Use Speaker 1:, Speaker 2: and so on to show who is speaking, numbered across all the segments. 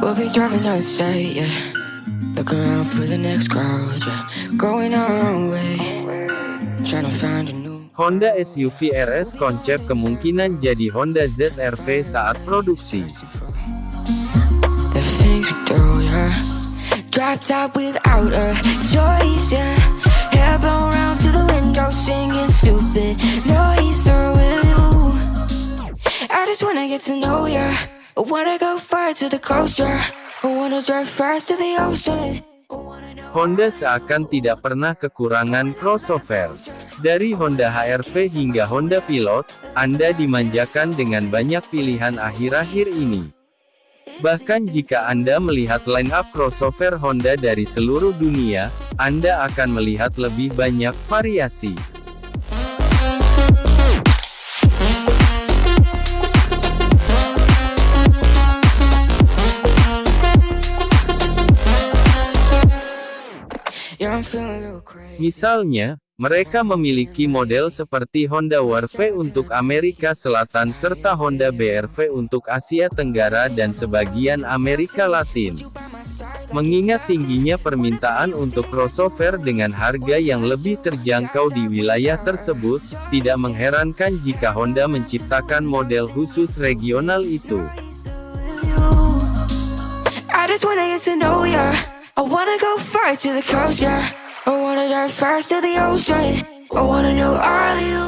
Speaker 1: We'll be driving down state, yeah. Looking around for the next crowd, yeah. Going our own way. Trying to find a new.
Speaker 2: Honda SUV RS konsep kemungkinan jadi Honda ZR-V saat produksi.
Speaker 1: The things we do, yeah. Dropped out without a choice, yeah. Hair blown round to the window, singing stupid noise or with you. I just wanna get to know ya.
Speaker 2: Honda seakan tidak pernah kekurangan crossover. Dari Honda HR-V hingga Honda Pilot, Anda dimanjakan dengan banyak pilihan akhir-akhir ini. Bahkan jika Anda melihat line-up crossover Honda dari seluruh dunia, Anda akan melihat lebih banyak variasi. Misalnya, mereka memiliki model seperti Honda WRV untuk Amerika Selatan serta Honda BRV untuk Asia Tenggara dan sebagian Amerika Latin. Mengingat tingginya permintaan untuk crossover dengan harga yang lebih terjangkau di wilayah tersebut, tidak mengherankan jika Honda menciptakan model khusus regional itu.
Speaker 1: Go far to the yeah. I wanna dive fast to the ocean. I wanna know all you.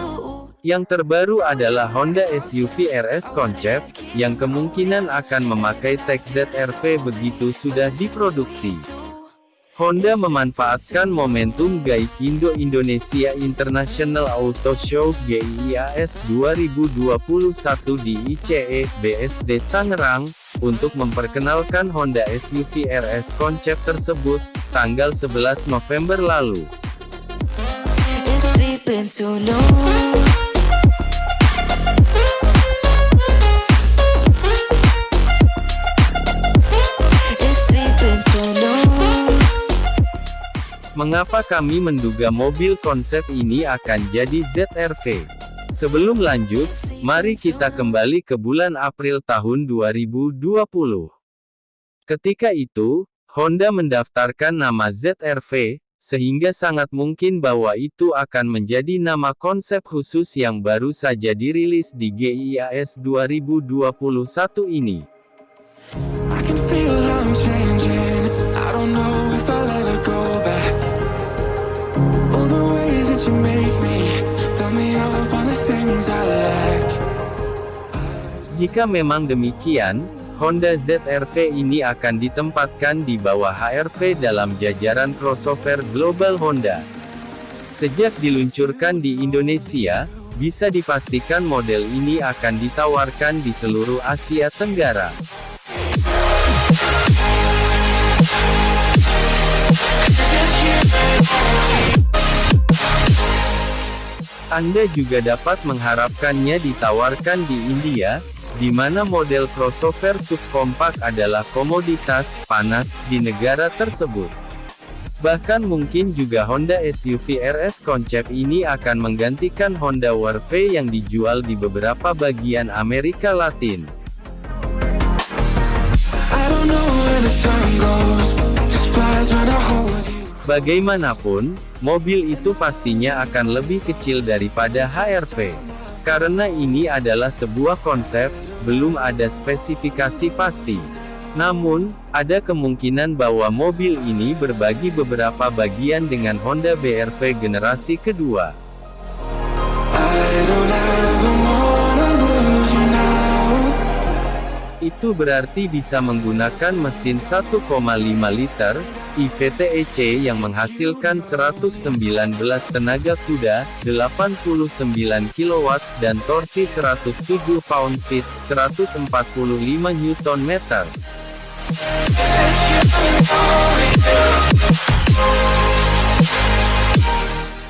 Speaker 2: Yang terbaru adalah Honda SUV RS Concept, yang kemungkinan akan memakai tag ZR-V begitu sudah diproduksi. Honda memanfaatkan momentum GAIK Indo-Indonesia International Auto Show GIIAS 2021 di ICE, BSD Tangerang, untuk memperkenalkan Honda SUV RS konsep tersebut, tanggal 11 November lalu. Mengapa kami menduga mobil konsep ini akan jadi ZR-V? Sebelum lanjut, mari kita kembali ke bulan April tahun 2020. Ketika itu, Honda mendaftarkan nama ZR-V, sehingga sangat mungkin bahwa itu akan menjadi nama konsep khusus yang baru saja dirilis di GIIAS 2021 ini. Jika memang demikian, Honda ZR-V ini akan ditempatkan di bawah HR-V dalam jajaran crossover global Honda. Sejak diluncurkan di Indonesia, bisa dipastikan model ini akan ditawarkan di seluruh Asia Tenggara. Anda juga dapat mengharapkannya ditawarkan di India, di mana model crossover subkompak adalah komoditas panas di negara tersebut. Bahkan mungkin juga Honda SUV RS konsep ini akan menggantikan Honda WRV yang dijual di beberapa bagian Amerika Latin. Bagaimanapun, mobil itu pastinya akan lebih kecil daripada HR-V. Karena ini adalah sebuah konsep, belum ada spesifikasi pasti. Namun, ada kemungkinan bahwa mobil ini berbagi beberapa bagian dengan Honda BR-V generasi kedua. Itu berarti bisa menggunakan mesin 1,5 liter, IVTEC yang menghasilkan 119 tenaga kuda, 89 kW, dan torsi 107 pound-feet, 145 Nm.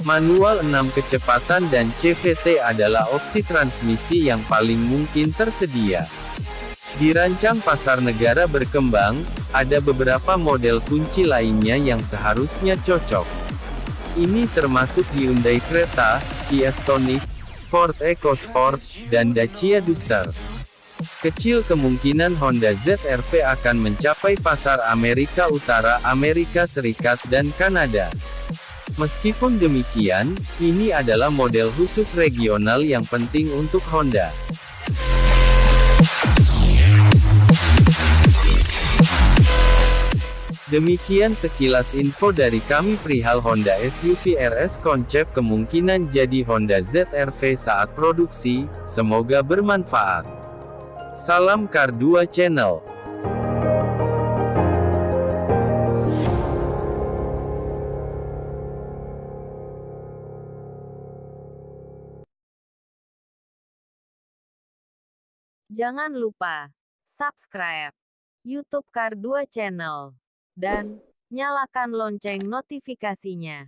Speaker 2: Manual 6 kecepatan dan CVT adalah opsi transmisi yang paling mungkin tersedia. Dirancang pasar negara berkembang, ada beberapa model kunci lainnya yang seharusnya cocok. Ini termasuk Hyundai Creta, Kia Stonic, Ford EcoSport, dan Dacia Duster. Kecil kemungkinan Honda ZR-V akan mencapai pasar Amerika Utara, Amerika Serikat dan Kanada. Meskipun demikian, ini adalah model khusus regional yang penting untuk Honda. Demikian sekilas info dari kami perihal Honda SUV RS konsep kemungkinan jadi Honda ZR-V saat produksi, semoga bermanfaat. Salam Kar 2 Channel
Speaker 3: Jangan lupa subscribe YouTube Kar 2 Channel dan nyalakan lonceng notifikasinya.